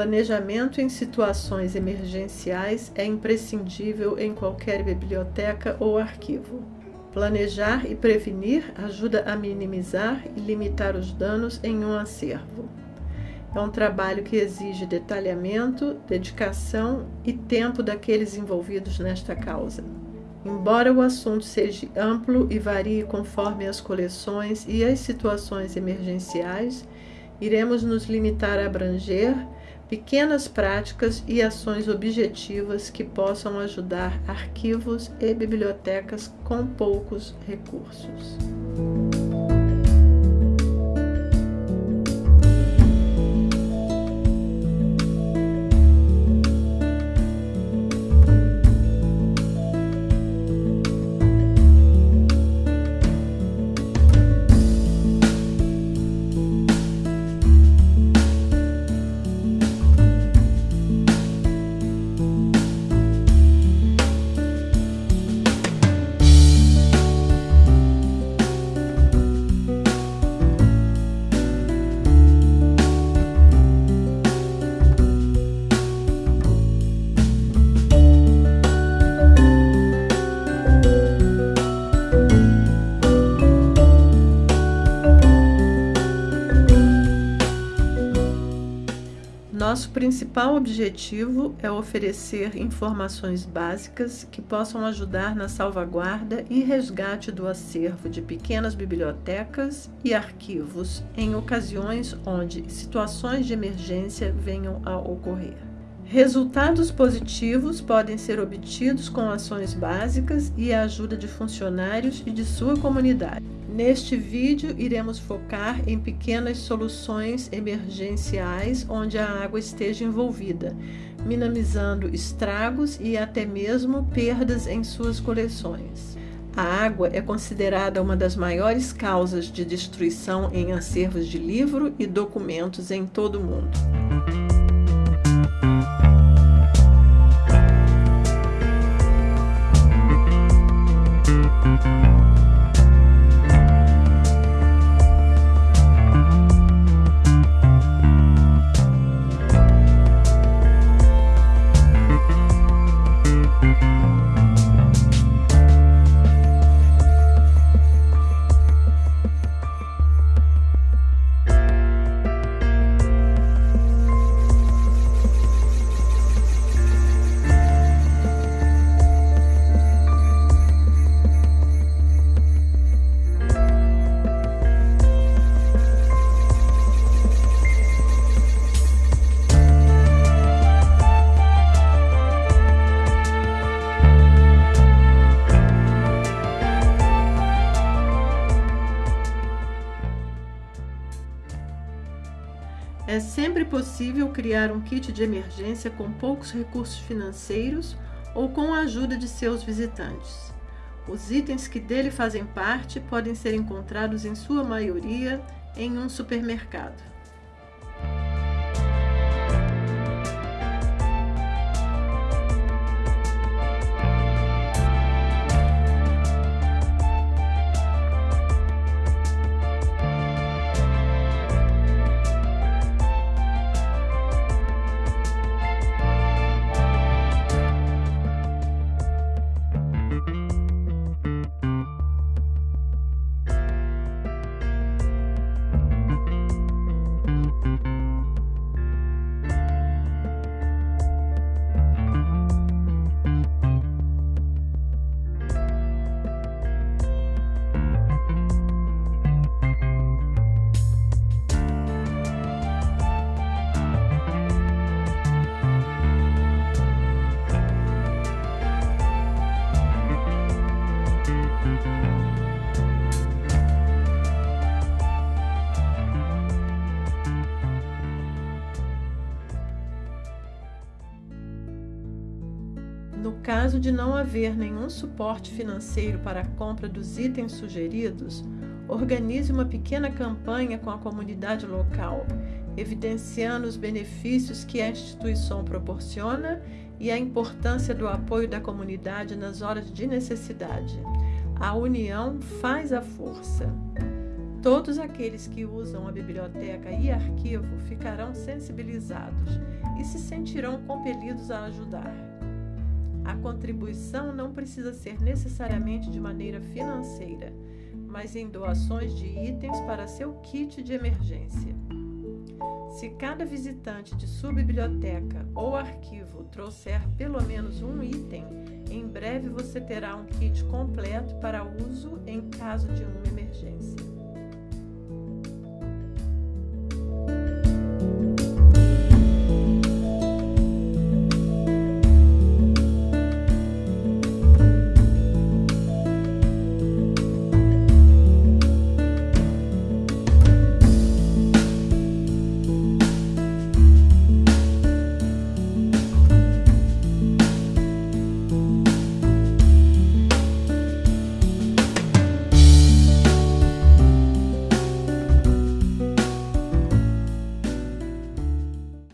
Planejamento em situações emergenciais é imprescindível em qualquer biblioteca ou arquivo. Planejar e prevenir ajuda a minimizar e limitar os danos em um acervo. É um trabalho que exige detalhamento, dedicação e tempo daqueles envolvidos nesta causa. Embora o assunto seja amplo e varie conforme as coleções e as situações emergenciais, iremos nos limitar a abranger pequenas práticas e ações objetivas que possam ajudar arquivos e bibliotecas com poucos recursos. Principal objetivo é oferecer informações básicas que possam ajudar na salvaguarda e resgate do acervo de pequenas bibliotecas e arquivos em ocasiões onde situações de emergência venham a ocorrer. Resultados positivos podem ser obtidos com ações básicas e a ajuda de funcionários e de sua comunidade. Neste vídeo, iremos focar em pequenas soluções emergenciais onde a água esteja envolvida, minimizando estragos e até mesmo perdas em suas coleções. A água é considerada uma das maiores causas de destruição em acervos de livro e documentos em todo o mundo. É sempre possível criar um kit de emergência com poucos recursos financeiros ou com a ajuda de seus visitantes. Os itens que dele fazem parte podem ser encontrados em sua maioria em um supermercado. No caso de não haver nenhum suporte financeiro para a compra dos itens sugeridos, organize uma pequena campanha com a comunidade local, evidenciando os benefícios que a instituição proporciona e a importância do apoio da comunidade nas horas de necessidade. A união faz a força. Todos aqueles que usam a biblioteca e arquivo ficarão sensibilizados e se sentirão compelidos a ajudar. A contribuição não precisa ser necessariamente de maneira financeira, mas em doações de itens para seu kit de emergência. Se cada visitante de sua biblioteca ou arquivo trouxer pelo menos um item, em breve você terá um kit completo para uso em caso de uma emergência.